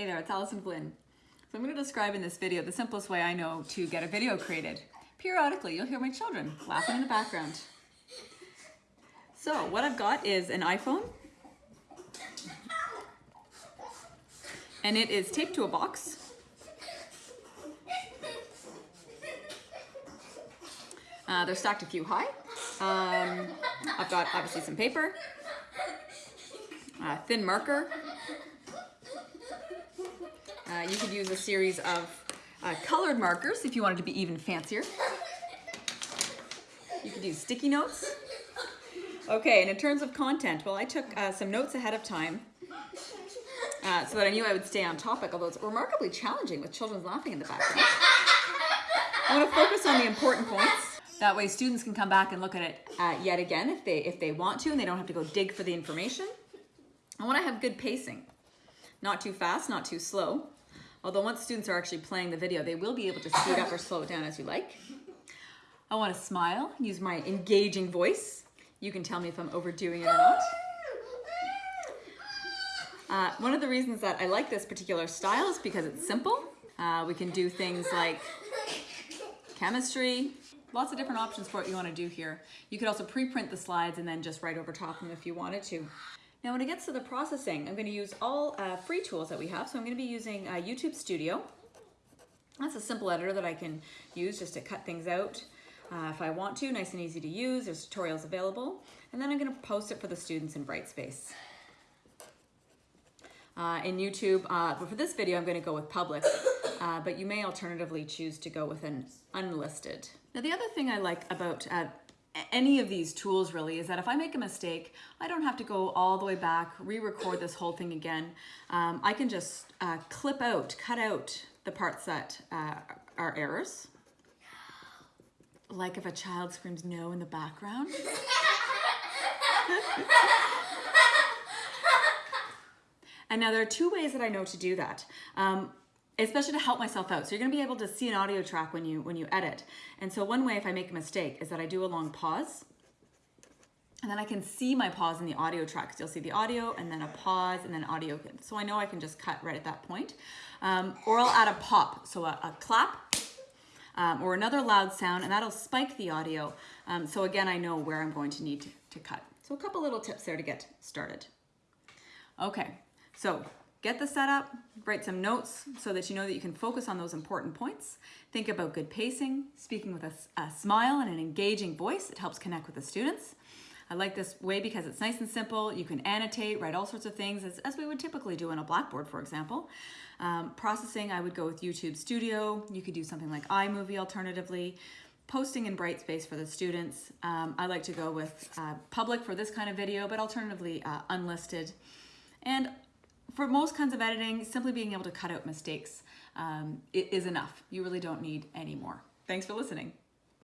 Hey there, it's Allison Flynn. So I'm going to describe in this video the simplest way I know to get a video created. Periodically, you'll hear my children laughing in the background. So what I've got is an iPhone. And it is taped to a box. Uh, they're stacked a few high. Um, I've got obviously some paper, a thin marker, uh, you could use a series of uh, colored markers if you wanted to be even fancier. You could use sticky notes. Okay, and in terms of content, well, I took uh, some notes ahead of time uh, so that I knew I would stay on topic, although it's remarkably challenging with children laughing in the background. I want to focus on the important points. That way students can come back and look at it uh, yet again if they, if they want to and they don't have to go dig for the information. I want to have good pacing. Not too fast, not too slow. Although once students are actually playing the video, they will be able to speed up or slow it down as you like. I want to smile, use my engaging voice. You can tell me if I'm overdoing it or not. Uh, one of the reasons that I like this particular style is because it's simple. Uh, we can do things like chemistry, lots of different options for what you want to do here. You could also pre-print the slides and then just write over top them if you wanted to. Now when it gets to the processing, I'm going to use all uh, free tools that we have. So I'm going to be using uh, YouTube Studio. That's a simple editor that I can use just to cut things out uh, if I want to, nice and easy to use. There's tutorials available. And then I'm going to post it for the students in Brightspace. Uh, in YouTube, uh, but for this video, I'm going to go with public, uh, but you may alternatively choose to go with an unlisted. Now, the other thing I like about any of these tools really is that if I make a mistake, I don't have to go all the way back, re-record this whole thing again. Um, I can just uh, clip out, cut out the parts that uh, are errors. Like if a child screams no in the background. and now there are two ways that I know to do that. Um, especially to help myself out. So you're gonna be able to see an audio track when you when you edit. And so one way if I make a mistake is that I do a long pause and then I can see my pause in the audio track. So you'll see the audio and then a pause and then audio. So I know I can just cut right at that point. Um, or I'll add a pop, so a, a clap um, or another loud sound and that'll spike the audio. Um, so again, I know where I'm going to need to, to cut. So a couple little tips there to get started. Okay, so Get the setup, write some notes so that you know that you can focus on those important points. Think about good pacing, speaking with a, a, smile and an engaging voice. It helps connect with the students. I like this way because it's nice and simple. You can annotate, write all sorts of things as, as we would typically do on a Blackboard, for example. Um, processing, I would go with YouTube Studio. You could do something like iMovie alternatively. Posting in Brightspace for the students. Um, I like to go with uh, public for this kind of video, but alternatively uh, unlisted. And for most kinds of editing, simply being able to cut out mistakes um, is enough. You really don't need any more. Thanks for listening.